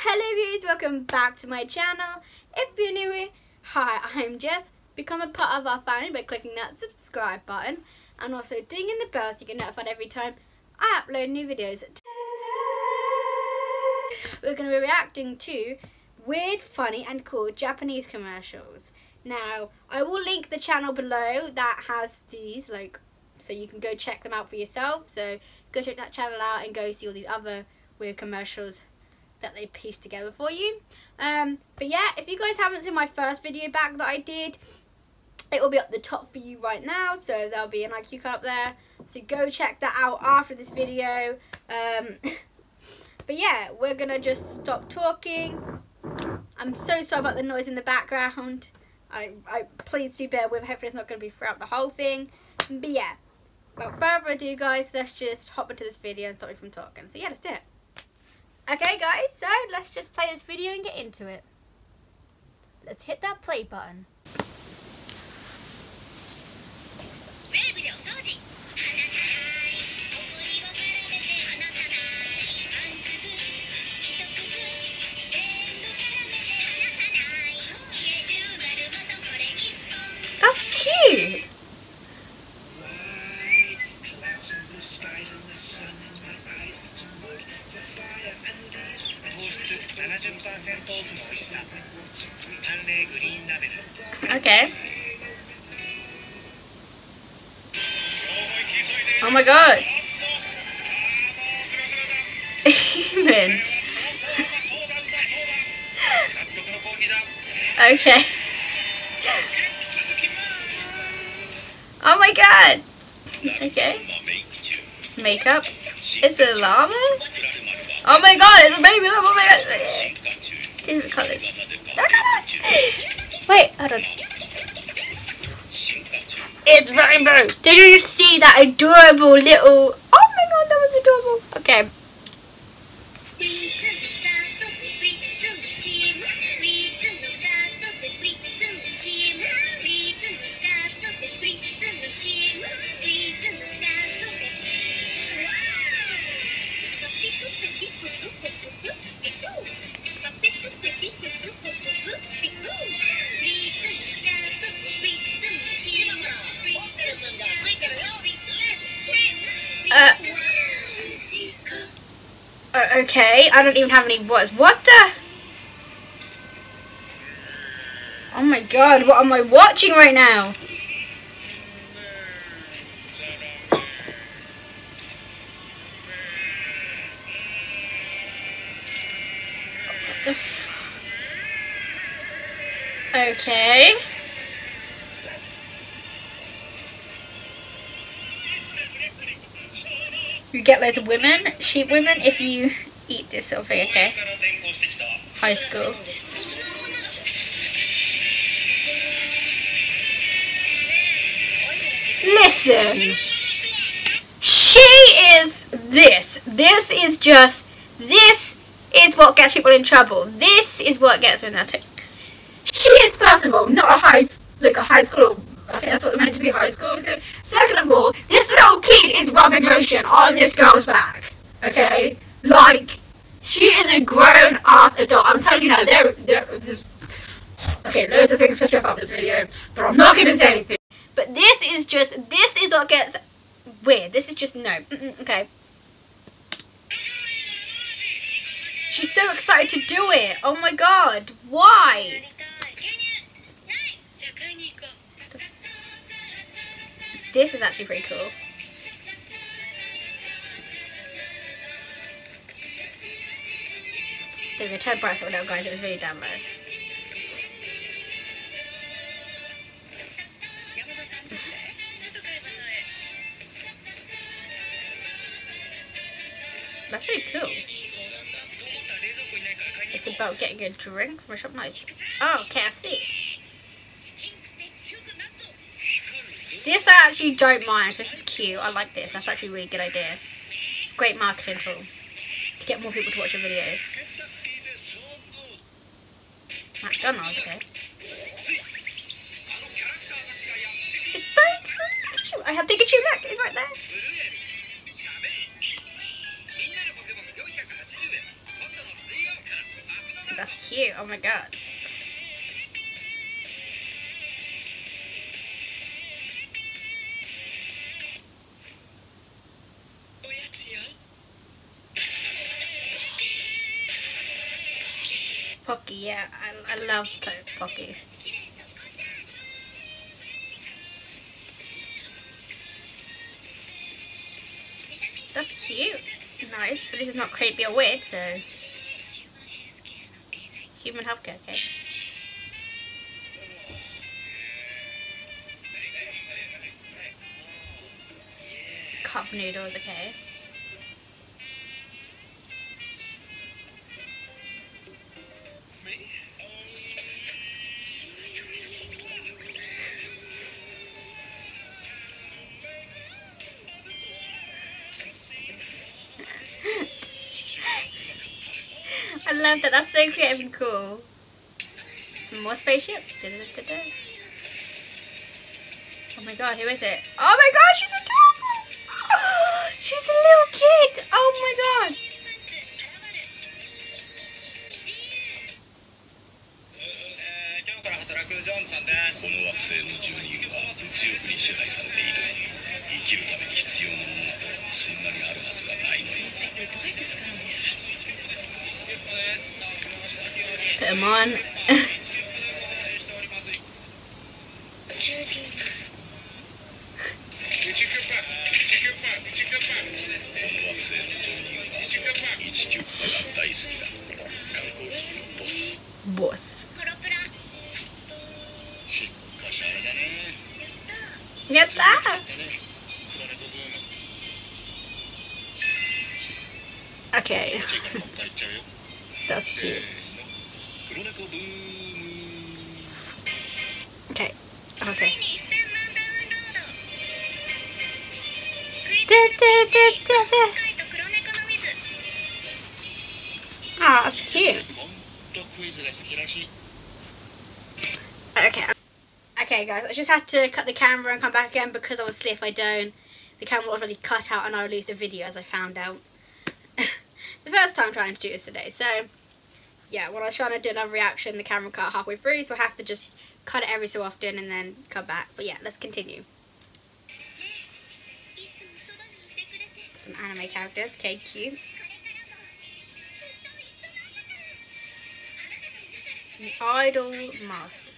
Hello viewers, welcome back to my channel. If you're new here, hi, I'm Jess. Become a part of our family by clicking that subscribe button and also dinging the bell so you get notified every time I upload new videos. We're going to be reacting to weird, funny and cool Japanese commercials. Now, I will link the channel below that has these, like, so you can go check them out for yourself. So go check that channel out and go see all these other weird commercials that they pieced together for you. Um, but yeah, if you guys haven't seen my first video back that I did, it will be up the top for you right now. So there'll be an IQ card up there. So go check that out after this video. Um, but yeah, we're going to just stop talking. I'm so sorry about the noise in the background. I, I please do bear with. Hopefully it's not going to be throughout the whole thing. But yeah, without further ado, guys, let's just hop into this video and stop me from talking. So yeah, let's do it. Okay guys, so let's just play this video and get into it. Let's hit that play button. Humans. okay. Oh my god. Okay. Makeup. It's a llama? Oh my god, it's a baby llama. Oh my god. Are colors. Wait, hold on. It's rainbow. Did you see that adorable little... Oh my god, that was adorable. Okay. Uh, okay, I don't even have any words. What the? Oh my god, what am I watching right now? Okay. You get loads of women, sheep women, if you eat this thing, okay? High school. Listen! She is this. This is just, this is what gets people in trouble. This is what gets that. She is, first of all, not a high, like a high school I think that's what meant to be high school. Second of all, this little kid is rubbing lotion on this girl's back. Okay? Like, she is a grown ass adult. I'm telling you now, there, there. Okay, loads of things to strip about this video, but I'm not to say anything. But this is just, this is what gets weird. This is just, no. Mm -mm, okay. She's so excited to do it. Oh my god. Why? This is actually pretty cool. There's a turn bright now, guys. It was really down low. That's pretty cool. It's about getting a drink from a shop nice. Oh, KFC. This I actually don't mind. This is cute. I like this. That's actually a really good idea. Great marketing tool to get more people to watch your videos. McDonald's, okay. It's very cool. I have Pikachu. Look, it's right there. That's cute. Oh my god. Pocky, yeah, I, I love Pocky. That's cute. Nice. but least it's not creepy or weird, so... Human healthcare, okay. Cup noodles, okay. So creative and cool. Some more spaceships. Da -da -da oh my god, who is it? Oh my god, she's a adorable! she's a little kid! Oh my god! Put on. Boss. Get that! Okay. That's cute. Okay. I'll say. Oh, that's cute. Okay. Um, okay, guys, I just had to cut the camera and come back again because obviously if I don't, the camera will already cut out and I'll lose the video as I found out. the first time trying to do this today. So, yeah, when I was trying to do another reaction, the camera cut halfway through, so I have to just cut it every so often and then come back. But yeah, let's continue. Some anime characters. Okay, cute. The Idol Master.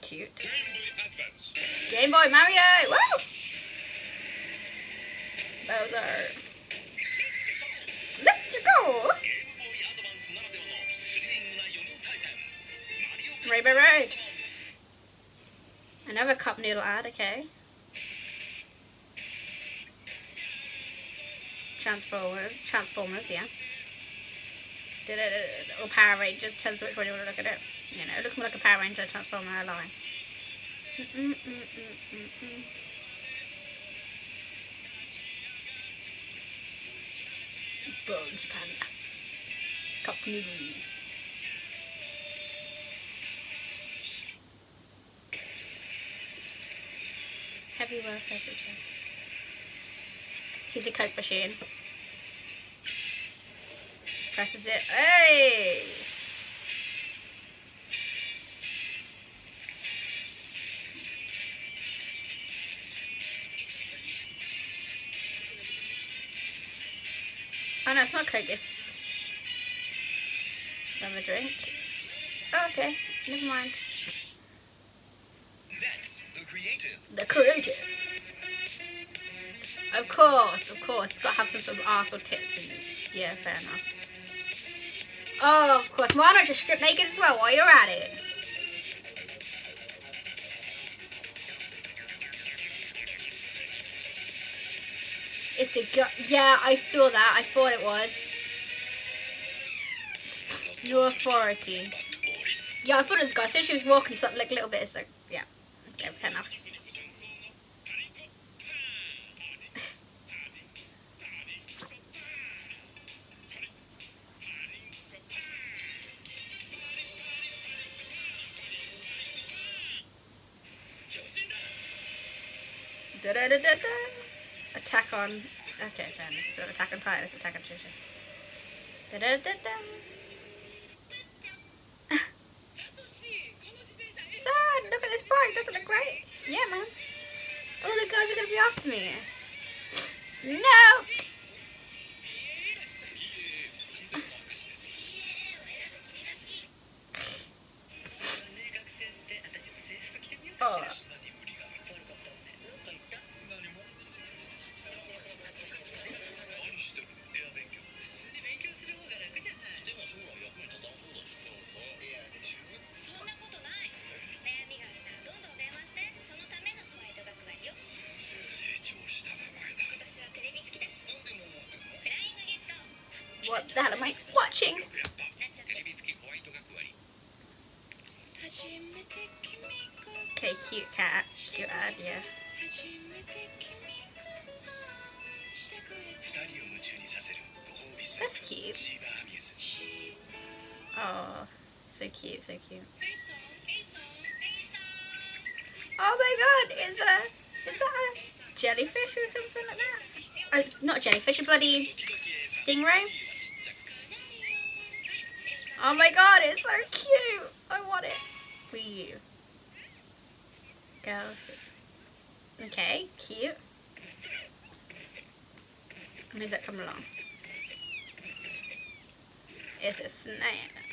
Cute. Game Boy Mario! Woo! Bowser. Let's go! Right, right, right. Another cup noodle ad, okay. Transformers, Transformers, yeah. Did it, or Power Rangers, depends which one you want to look at it. You know, looks more like a Power Ranger Transformer, I lie. Mm -mm -mm Bones Panda. Cup noodles. Heavy work every day. He's a Coke machine. Presses it. Hey! No, it's not Coke, it's another drink. Oh, okay, never mind. That's the creative. The creative. Of course, of course. It's got to have some sort of arse or tits in it. Yeah, fair enough. Oh, of course. Why not just strip naked as well while you're at it? It's the Yeah, I saw that. I thought it was. No authority. Yeah, I thought it was a guy. So she was walking, she like a little bit. So yeah, okay, fair enough. Da da da. Attack on. Okay, then. So Attack on Titan. It's Attack on Titan. Da da da da. Sad, look at this bike, doesn't look great? Yeah, man. All the guys are gonna be after me. No! Oh. The hell am I watching? Okay, cute cat. Cute ad, yeah. That's cute. Oh, so cute, so cute. Oh my god, is a is that a jellyfish or something like that? Oh, not jellyfish, a bloody stingray. Oh my god, it's so cute. I want it. Wii U. Okay, cute. Who's that coming along? It's a snake.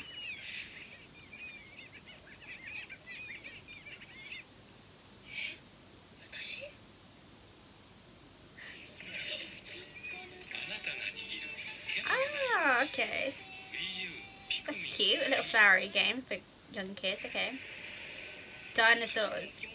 Flowery game for young kids. Okay. Dinosaurs.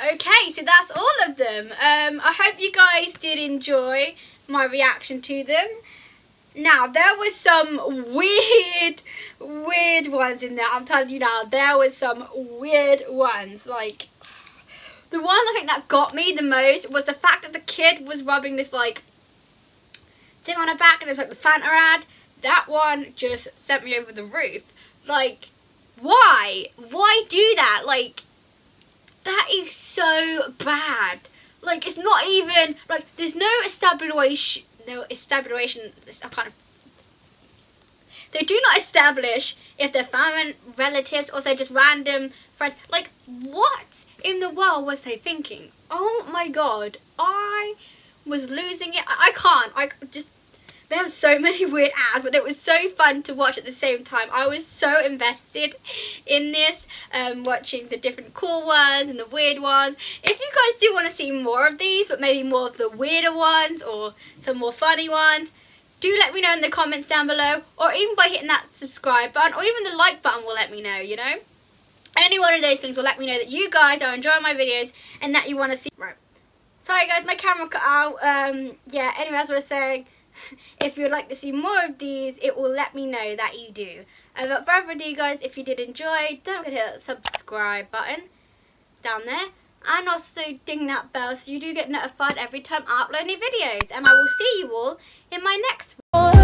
Okay, so that's all of them. Um, I hope you guys did enjoy my reaction to them. Now, there was some weird, weird ones in there. I'm telling you now, there was some weird ones. Like, the one I think that got me the most was the fact that the kid was rubbing this, like, thing on her back and it's like the Fanta ad. That one just sent me over the roof. Like, why? Why do that? Like, that is so bad. Like, it's not even, like, there's no establishment, no establishment, I of, they do not establish if they're family, relatives, or they're just random friends. Like, what in the world was they thinking? Oh my god, I was losing it. I, I can't, I just, they have so many weird ads, but it was so fun to watch at the same time. I was so invested in this, um, watching the different cool ones and the weird ones. If you guys do want to see more of these, but maybe more of the weirder ones or some more funny ones, do let me know in the comments down below, or even by hitting that subscribe button, or even the like button will let me know, you know? Any one of those things will let me know that you guys are enjoying my videos and that you want to see. Right. Sorry guys, my camera cut out. Um, yeah, anyway, as I was saying, if you'd like to see more of these, it will let me know that you do. And without further ado, guys, if you did enjoy, don't forget to hit the subscribe button down there and also ding that bell so you do get notified every time I upload new videos and I will see you all in my next one.